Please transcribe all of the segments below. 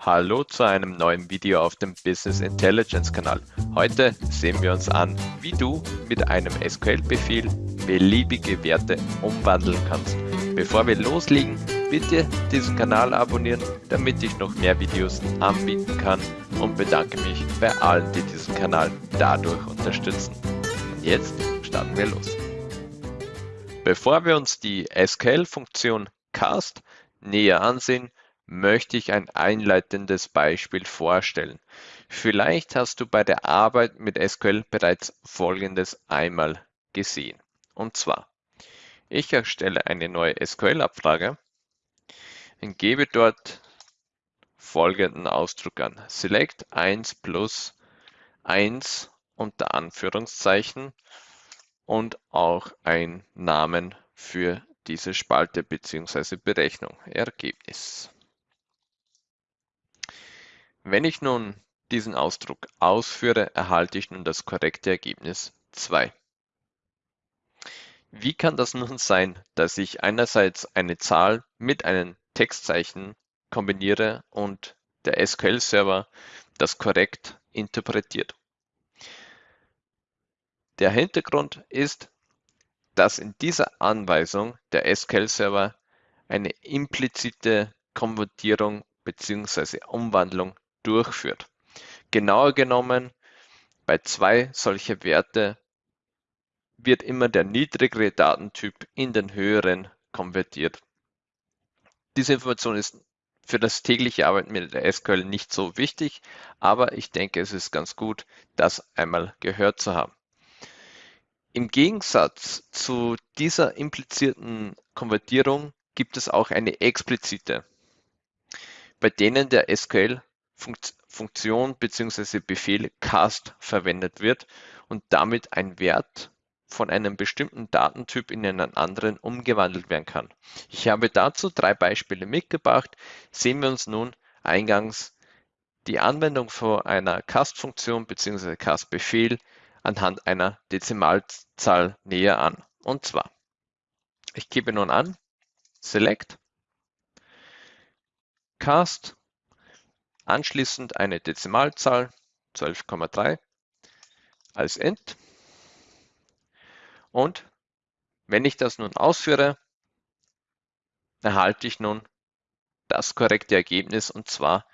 Hallo zu einem neuen Video auf dem Business Intelligence Kanal. Heute sehen wir uns an, wie du mit einem SQL-Befehl beliebige Werte umwandeln kannst. Bevor wir loslegen, bitte diesen Kanal abonnieren, damit ich noch mehr Videos anbieten kann und bedanke mich bei allen, die diesen Kanal dadurch unterstützen. Und jetzt starten wir los. Bevor wir uns die SQL-Funktion cast näher ansehen, möchte ich ein einleitendes Beispiel vorstellen. Vielleicht hast du bei der Arbeit mit SQL bereits Folgendes einmal gesehen. Und zwar, ich erstelle eine neue SQL-Abfrage und gebe dort folgenden Ausdruck an. Select 1 plus 1 unter Anführungszeichen und auch ein Namen für diese Spalte bzw. Berechnung. Ergebnis. Wenn ich nun diesen Ausdruck ausführe, erhalte ich nun das korrekte Ergebnis 2. Wie kann das nun sein, dass ich einerseits eine Zahl mit einem Textzeichen kombiniere und der SQL-Server das korrekt interpretiert? Der Hintergrund ist, dass in dieser Anweisung der SQL-Server eine implizite Konvertierung bzw. Umwandlung durchführt. Genauer genommen, bei zwei solcher Werte wird immer der niedrigere Datentyp in den höheren konvertiert. Diese Information ist für das tägliche Arbeiten mit der SQL nicht so wichtig, aber ich denke, es ist ganz gut, das einmal gehört zu haben. Im Gegensatz zu dieser implizierten Konvertierung gibt es auch eine explizite, bei denen der SQL Funktion bzw. Befehl cast verwendet wird und damit ein Wert von einem bestimmten Datentyp in einen anderen umgewandelt werden kann. Ich habe dazu drei Beispiele mitgebracht. Sehen wir uns nun eingangs die Anwendung von einer Cast-Funktion bzw. Cast-Befehl anhand einer Dezimalzahl näher an. Und zwar, ich gebe nun an, select cast Anschließend eine Dezimalzahl 12,3 als Int. Und wenn ich das nun ausführe, erhalte ich nun das korrekte Ergebnis und zwar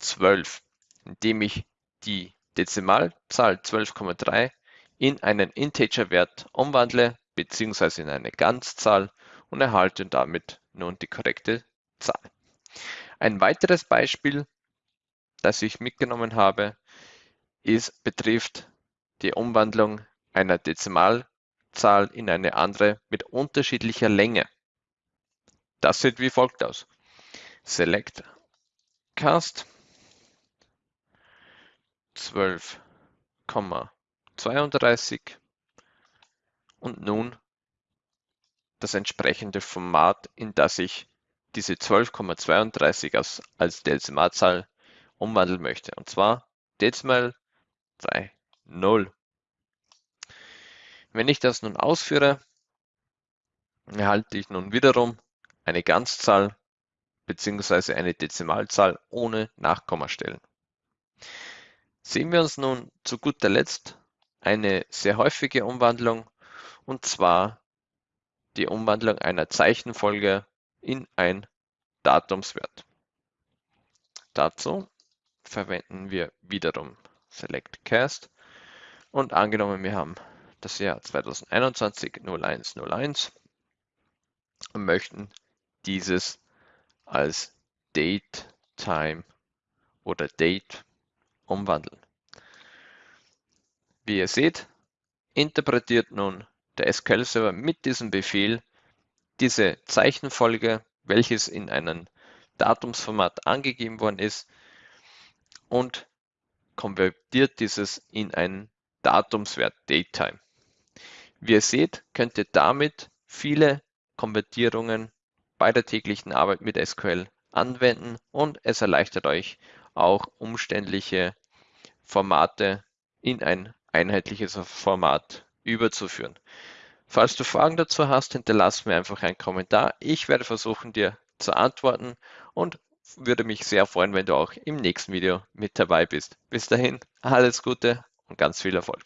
12, indem ich die Dezimalzahl 12,3 in einen Integerwert umwandle beziehungsweise in eine Ganzzahl und erhalte damit nun die korrekte Zahl. Ein weiteres Beispiel das ich mitgenommen habe, ist, betrifft die Umwandlung einer Dezimalzahl in eine andere mit unterschiedlicher Länge. Das sieht wie folgt aus. Select Cast 12,32 und nun das entsprechende Format, in das ich diese 12,32 als, als Dezimalzahl umwandeln möchte. Und zwar Dezimal 3, 0. Wenn ich das nun ausführe, erhalte ich nun wiederum eine Ganzzahl bzw. eine Dezimalzahl ohne Nachkommastellen. Sehen wir uns nun zu guter Letzt eine sehr häufige Umwandlung und zwar die Umwandlung einer Zeichenfolge in ein Datumswert. Dazu verwenden wir wiederum Select Cast und angenommen wir haben das Jahr 2021 0101 und möchten dieses als Date, Time oder Date umwandeln. Wie ihr seht, interpretiert nun der SQL-Server mit diesem Befehl diese Zeichenfolge, welches in einem Datumsformat angegeben worden ist, und konvertiert dieses in einen Datumswert Datetime. Wie ihr seht, könnt ihr damit viele Konvertierungen bei der täglichen Arbeit mit SQL anwenden und es erleichtert euch auch umständliche Formate in ein einheitliches Format überzuführen. Falls du Fragen dazu hast, hinterlass mir einfach einen Kommentar. Ich werde versuchen, dir zu antworten und würde mich sehr freuen, wenn du auch im nächsten Video mit dabei bist. Bis dahin, alles Gute und ganz viel Erfolg.